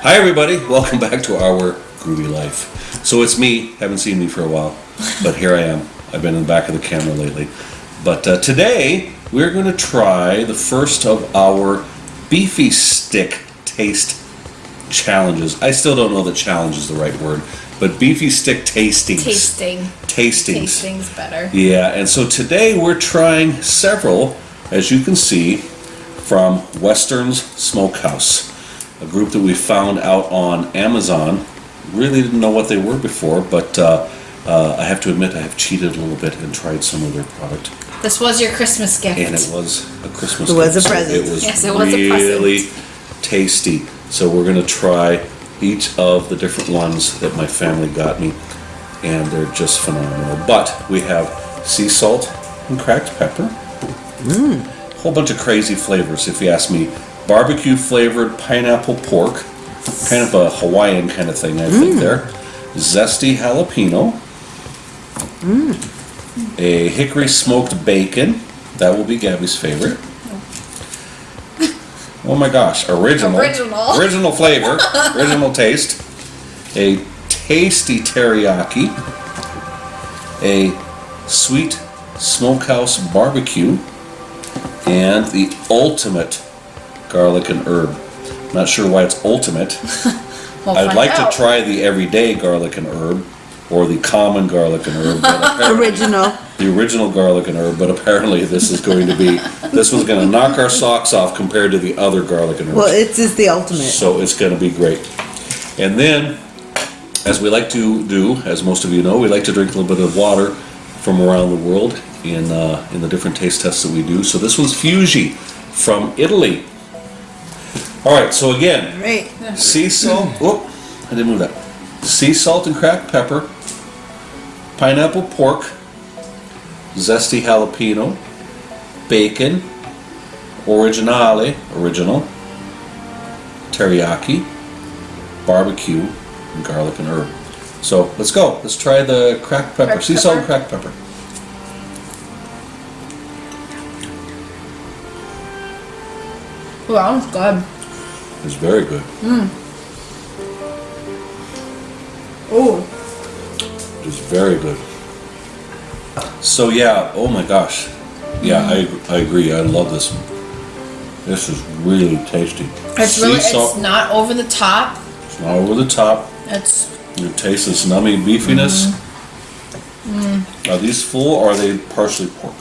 Hi, everybody. Welcome back to our groovy life. So it's me. Haven't seen me for a while, but here I am. I've been in the back of the camera lately. But uh, today we're going to try the first of our beefy stick taste challenges. I still don't know that challenge is the right word, but beefy stick tastings. Tasting. Tastings. Tasting's better. Yeah, and so today we're trying several, as you can see, from Western's Smokehouse, a group that we found out on Amazon. Really didn't know what they were before, but uh, uh, I have to admit I have cheated a little bit and tried some of their product, This was your Christmas gift. and it was a Christmas. It was gift, a so present. It was Yes, it was a really tasty. So we're gonna try each of the different ones that my family got me, and they're just phenomenal. But we have sea salt and cracked pepper. Mm. Whole bunch of crazy flavors, if you ask me. Barbecue flavored pineapple pork, kind of a Hawaiian kind of thing, I think. Mm. There, zesty jalapeno. Mm. A hickory smoked bacon. That will be Gabby's favorite. Oh my gosh, original. Original. Original flavor, original taste. A tasty teriyaki. A sweet smokehouse barbecue. And the ultimate garlic and herb. I'm Not sure why it's ultimate. We'll I'd like out. to try the everyday garlic and herb or the common garlic and herb. Original. the original garlic and herb, but apparently this is going to be this one's going to knock our socks off compared to the other garlic and herbs. Well, it's just the ultimate. so it's going to be great. And then, as we like to do, as most of you know, we like to drink a little bit of water from around the world in uh, in the different taste tests that we do. So this one's Fiuggi from Italy. All right. So again, sea salt. Whoop! I didn't move that. Sea salt and cracked pepper, pineapple pork, zesty jalapeno, bacon, originale, original, teriyaki, barbecue, and garlic and herb. So let's go. Let's try the cracked pepper. Cracked sea salt and cracked pepper. Ooh, that one's good. It's very good. oh It's very good. So yeah, oh my gosh. Yeah, I, I agree. I love this one. This is really tasty. It's Sea really, salt- it's not over the top. It's not over the top. It's, You taste this nummy beefiness. Mm-hmm. Mm. Are these full or are they partially pork?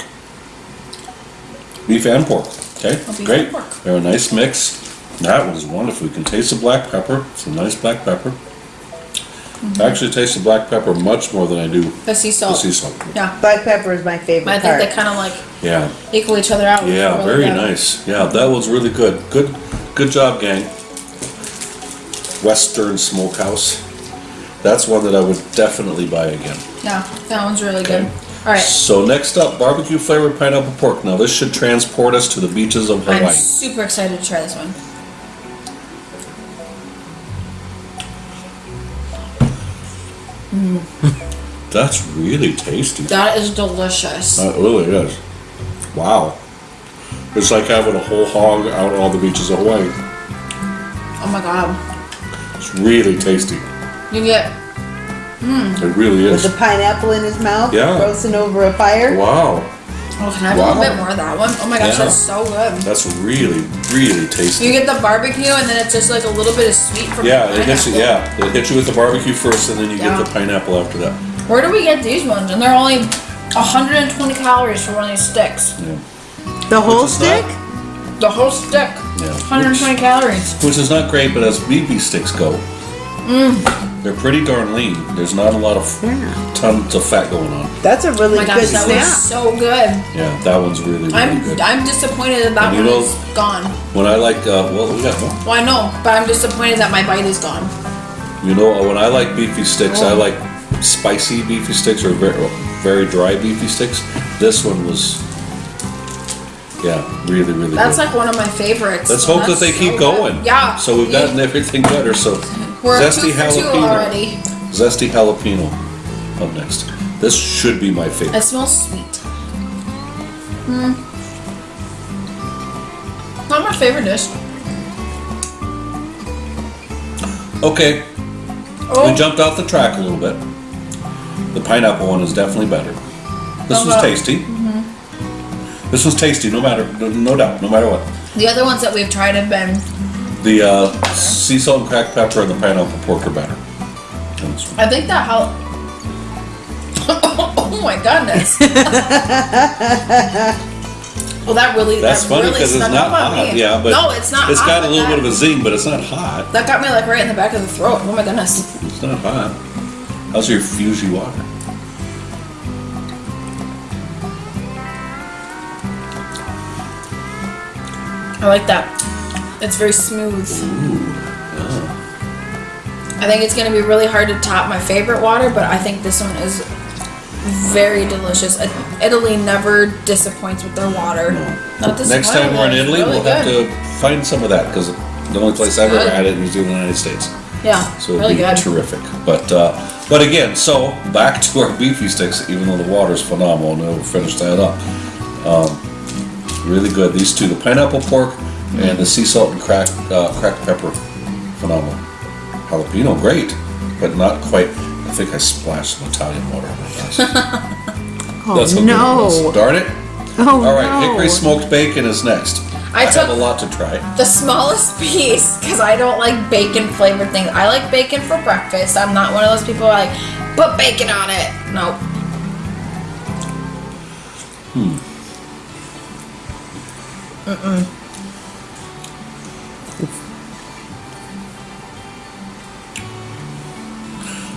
Beef and pork. Okay, Oh, beef great. and pork. They're a nice mix. That one is wonderful. You can taste the black pepper. It's a nice black pepper. Mm-hmm. I actually taste the black pepper much more than I do the sea salt. the salt. sea salt. Yeah. Black pepper is my favorite I think part. they kind of like Yeah, equal each other out. yeah, Really very good. nice. Yeah, that was really good. Good, good job, gang. Western Smokehouse. That's one that I would definitely buy again. Yeah, that one's really good. All right. So next up, barbecue flavored pineapple pork. Now this should transport us to the beaches of Hawaii. I'm super excited to try this one. Mm. That's really tasty. That is delicious. That really is. Wow. It's like having a whole hog out on all the beaches of Hawaii. Oh my god. It's really tasty. You get Mm. It really is. With is. the pineapple in his mouth, Yeah. roasting over a fire. Wow. Oh, can I have a little bit more of that one? Oh my gosh, Yeah. that's so good. That's really, really tasty. You get the barbecue and then it's just like a little bit of sweet from Yeah, the it hits you. Yeah, it hits you with the barbecue first, and then you Yeah. get the pineapple after that. Where do we get these ones? And they're only 120 calories for one of these sticks. Yeah, The whole Which is not- stick? The whole stick. yeah. 120 calories. Which, which is not great, but as BB sticks go, Mm. they're pretty darn lean. There's not a lot of Yeah. tons of fat going on. That's a Oh really my gosh, good that was snack. so good. Yeah, that one's really, really I'm good. I'm disappointed that that And one know- is gone. When I like, uh, well, we got more. Well, I know, but I'm disappointed that my bite is gone. You know, when I like beefy sticks, I Oh. like spicy beefy sticks or very, very dry beefy sticks. This one was, yeah, really, really good. That's good. like one of my favorites. Let's so hope that they so keep good. going. Yeah. So we've Yeah. gotten everything better. So We're zesty two for two jalapeno. already. Zesty jalapeno up next. This should be my favorite. It smells sweet. Hmm. Not my favorite dish. Okay, Oh, we jumped off the track a little bit. The pineapple one is definitely better. This was tasty. This was tasty, no matter, no doubt, no matter what. the other ones that we've tried have been. The uh, sea salt and cracked pepper and the pineapple pork are better. than this one. I think that how. oh my goodness. well, that really. That's that funny really because it's not hot. Yeah, but no, it's not. It's hot, got a little that, bit of a zing, but it's not hot. That got me like right in the back of the throat. Oh my goodness. It's not hot. How's your Fiuggi water? I like that. It's very smooth. I think it's gonna be really hard to top my favorite water, but I think this one is very delicious. Italy never disappoints with their water. Not Next time we're in Italy, it's we'll really have to find some of that because the only place I've ever had it is in the United States. Yeah, So it'd really be good. terrific. But uh, but again, so back to our beefy sticks. Even though the water's phenomenal, and we'll finish that up. Um, really good. These two, the pineapple pork and the sea salt and cracked uh, cracked pepper, phenomenal. Jalapeno, great, but not quite. I think I splashed some Italian water on my glass. Oh That's how good it was. no! Darn it! Oh All right, no! hickory smoked bacon is next. I I, have a lot to try. The smallest piece, because I don't like bacon flavored things. I like bacon for breakfast. I'm not one of those people who like put bacon on it. Nope.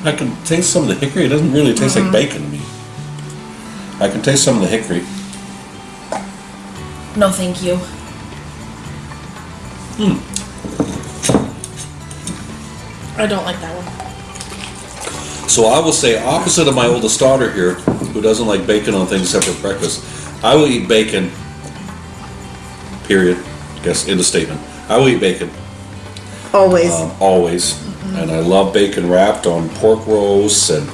I can taste some of the hickory. It doesn't really taste Mm-hmm. like bacon to me. I can taste some of the hickory. No, thank you. Hmm. I don't like that one. So I will say, opposite of my oldest daughter here, who doesn't like bacon on things except for breakfast, I will eat bacon. Period. I Guess end of statement. I will eat bacon Always. um, always, and I love bacon wrapped on pork roasts and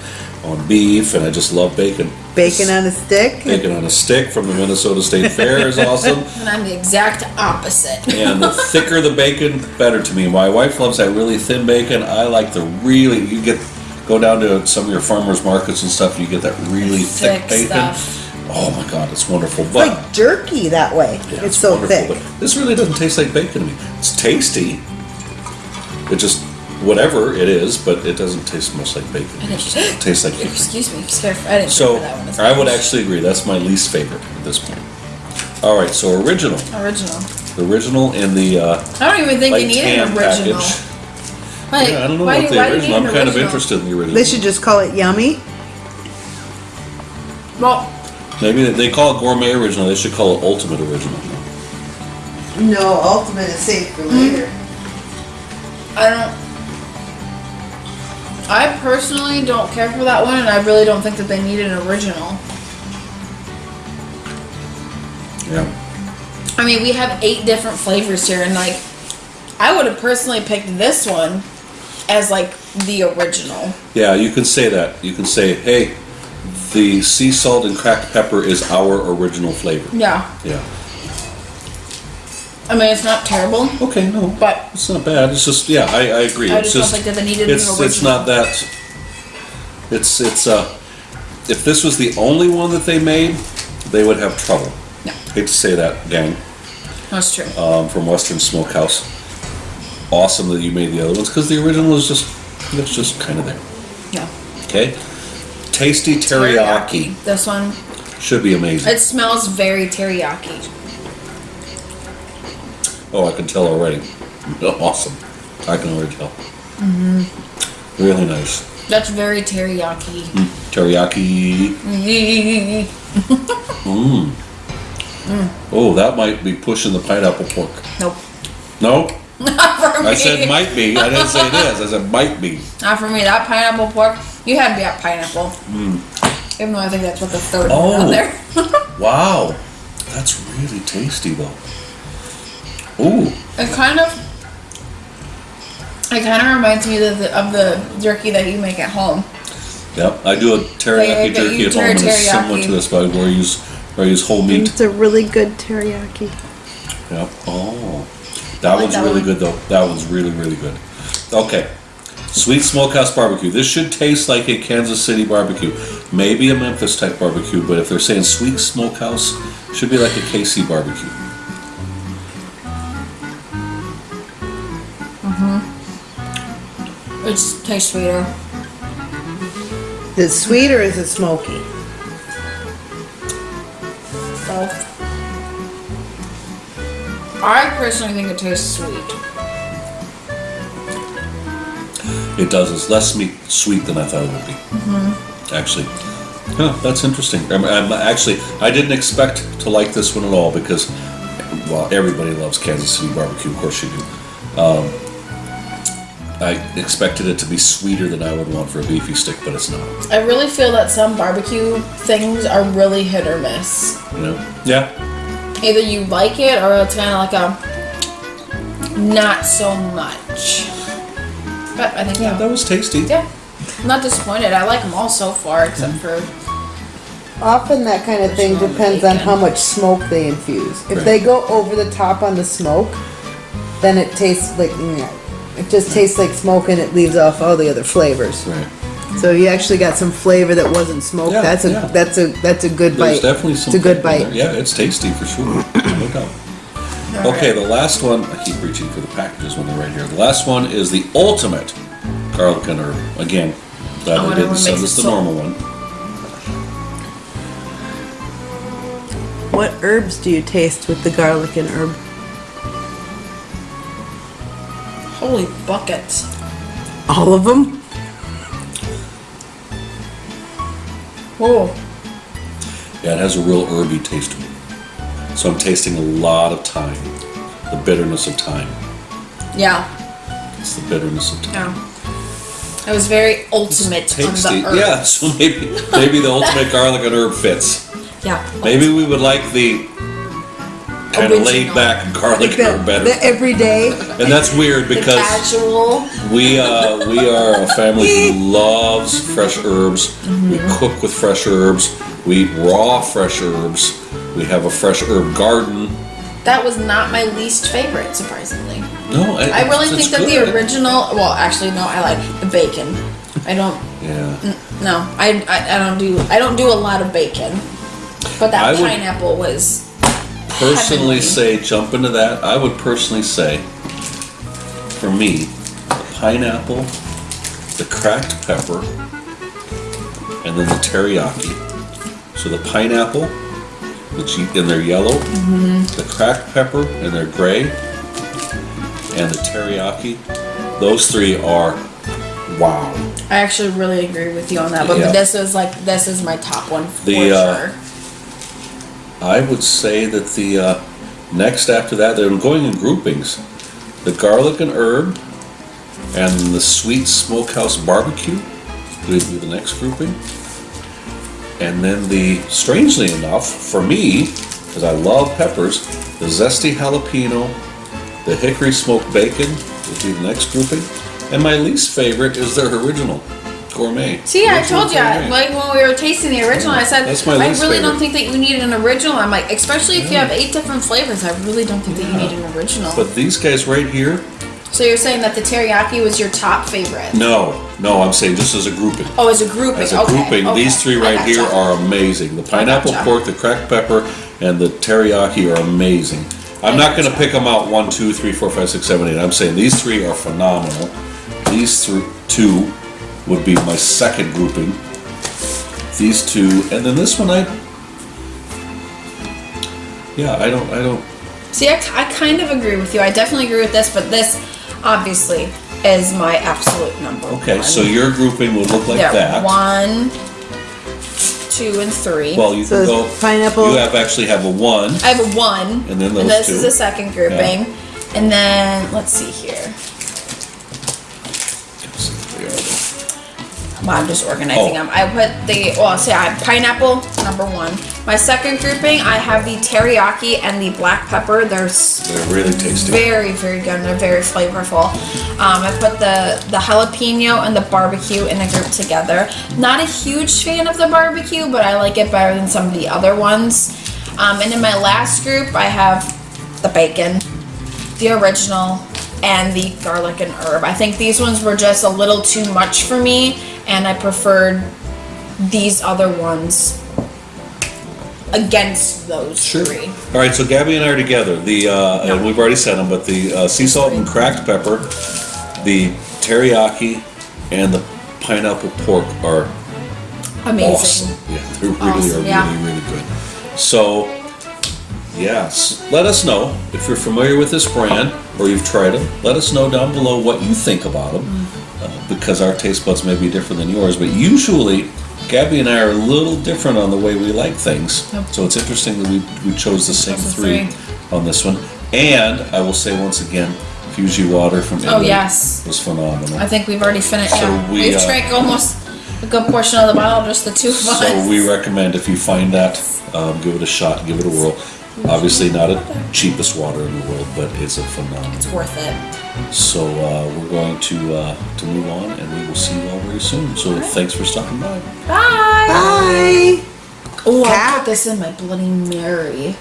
on beef, and I just love bacon. bacon on a stick. Bacon on a stick from the Minnesota State Fair is awesome. And I'm the exact opposite. And the thicker the bacon, better to me. My wife loves that really thin bacon. I like the really you get go down to some of your farmers markets and stuff. You get that really thick, Thick bacon. stuff. Oh my god, it's wonderful. But like jerky that way. yeah, it's, so thick. But this really doesn't taste like bacon to me. It's tasty. It just whatever it is, but it doesn't taste much like bacon. It just tastes like hickory. Excuse me, scared. I didn't So so, that one. as I would actually agree. That's my least favorite at this point. All right, so original, original. the original in the uh, I don't even think like you need an original. package. Like, Yeah, I don't know why about do, the why do you original. need I'm an kind of interested in the original. They should just call it yummy. Well, Maybe they- they call it gourmet original. They should call it ultimate original. No, ultimate is safe for later. I don't. I personally don't care for that one, and I really don't think that they need an original. Yeah. I mean, we have eight different flavors here, and like, I would have personally picked this one as like the original. Yeah, you can say that. You can say, hey, the sea salt and cracked pepper is our original flavor. Yeah, Yeah. I mean, it's not terrible, Okay, no. but It's not bad. It's just, yeah, I, I agree. I it's just think that they needed it's, an It's original. not that. It's, it's, uh, if this was the only one that they made, they would have trouble. No. Hate to say that, gang. that's true. um, from Western Smokehouse. Awesome that you made the other ones because the original is just it's just kind of there. yeah. Okay, tasty teriyaki, This one, should be amazing. it smells very teriyaki. Oh, I can tell already. Awesome, I can already tell. Mm-hmm. Really nice That's very teriyaki. teriyaki. Mm. Oh, that might be pushing the pineapple pork. Nope. No, Not for me. I said might be. I didn't say it is. I said might be. Not for me. That pineapple pork, you had me at pineapple. Even though I think that's what the third one Oh. on there. Wow, that's really tasty though. Ooh. It kind of, it kind of reminds me of the, of the jerky that you make at home. Yep, I do a teriyaki Like, jerky at home, and it's similar to this, but where I use where I use whole meat. It's a really good teriyaki. Yep. Oh, that like one's that really one. good though. That one's really really good. Okay, Sweet Smokehouse Barbecue. This should taste like a Kansas City barbecue. Maybe a Memphis type barbecue, but if they're saying Sweet Smokehouse, should be like a KC barbecue. It tastes sweeter. Is it sweet or is it smoky? Both. I personally think it tastes sweet. It does. It's less meat, sweet than I thought it would be. Actually, huh, that's interesting. I'm, I'm actually I didn't expect to like this one at all because, well, everybody loves Kansas City barbecue. Of course you do. Um, I expected it to be sweeter than I would want for a beefy stick, but it's not. I really feel that some barbecue things are really hit or miss. You know? Yeah. Either you like it or it's kind of like a not so much. But I think Yeah, yeah, that was tasty. yeah, I'm not disappointed. I like them all so far except mm-hmm. for Often that kind of thing depends on how much smoke they infuse. If Right. they go over the top on the smoke, then it tastes like, you know, it just tastes like smoke and it leaves off all the other flavors. Right. So you actually got some flavor that wasn't smoked. Yeah, that's a yeah. that's a that's a good There's bite. definitely some. It's a good bite. there. Yeah, it's tasty for sure. No doubt. Okay, the last one. I keep reaching for the packages when they're right here. The last one is the ultimate garlic and herb. Again, glad I didn't what send us the so- normal one. What herbs do you taste with the garlic and herb? Holy buckets. All of them? Whoa. Yeah, it has a real herby taste to it. So I'm tasting a lot of thyme, the bitterness of thyme. Yeah, It's the bitterness of thyme. yeah. It was very ultimate on the herb. Yeah, so maybe maybe the ultimate garlic and herb fits. Yeah. Maybe we would like the kind of laid back garlic and herb better. the everyday. And that's weird because casual. we uh, we are a family who loves fresh herbs. We cook with fresh herbs. We eat raw fresh herbs. We have a fresh herb garden. That was not my least favorite, surprisingly. No, I really think that good. the original. Well, actually, no. I like the bacon. I don't. Yeah, No, I, I, I don't do. I don't do a lot of bacon. But that I would- pineapple was. Personally say jump into that. I would personally say, for me, the pineapple, the cracked pepper, and then the teriyaki. So the pineapple, which and they're yellow, Mm-hmm. the cracked pepper and they're gray, and the teriyaki. Those three are wow. I actually really agree with you on that. But Yeah. this is like this is my top one for The, uh, sure. I would say that the uh, next after that, they're going in groupings. The garlic and herb and the sweet smokehouse barbecue would be the next grouping. And then the, strangely enough, for me, because I love peppers, the zesty jalapeno, the hickory smoked bacon would be the next grouping. And my least favorite is their original gourmet. See, I told you, gourmet. like when we were tasting the original, I said, That's my I least really don't think that you need an original. I'm like, especially if you have eight different flavors, I really don't think that you need an original. But these guys right here, so you're saying that the teriyaki was your top favorite? No, no, I'm saying just as a grouping. Oh, as a grouping. As a okay, grouping, okay. these three I right here gotcha. are amazing. The pineapple gotcha. pork, the cracked pepper, and the teriyaki are amazing. I'm not gonna pick them out one, two, three, four, five, six, seven, eight. I'm saying these three are phenomenal. These thr two would be my second grouping. These two, and then this one, I. Yeah, I don't, I don't. See, I, I kind of agree with you. I definitely agree with this, but this obviously is my absolute number Okay, one. so your grouping would look like yeah, that. one, two, and three. Well, you So can it's go. pineapple- You have actually have a one. I have a one, And then those this two. is the second grouping, and then let's see here. On, I'm just organizing Oh. them. I put the well, see, I have pineapple number one. My second grouping, I have the teriyaki and the black pepper. They're They're really tasty. very, very good. They're very flavorful. Um, I put the the jalapeno and the barbecue in a group together. Not a huge fan of the barbecue, but I like it better than some of the other ones. Um, and in my last group, I have the bacon, the original, and the garlic and herb. I think these ones were just a little too much for me, and I preferred these other ones against those three. All right, so Gabby and I are together. The uh, and we've already said them, but the uh, sea salt and cracked pepper, the teriyaki, and the pineapple pork are Amazing. awesome. Yeah, they really Awesome, are yeah. really really good. So, yes, let us know if you're familiar with this brand or you've tried them. Let us know down below what you think about them. Uh, because our taste buds may be different than yours. But usually, Gabby and I are a little different on the way we like things. Yep. So it's interesting that we we chose the same three, three. on this one. And I will say once again, Fiuggi water from Italy Oh, yes. was phenomenal. I think we've already finished. So yeah. we, We've uh, drank almost a good portion of the bottle, just the two of us. So we recommend if you find that, um, give it a shot, give it a whirl. Obviously, not the cheapest water in the world, but it's a phenomenal. it's worth it. So uh, we're going to uh, to move on, and we will see you all very soon. So thanks for stopping by. Bye. Bye. Oh, I put this in my Bloody Mary.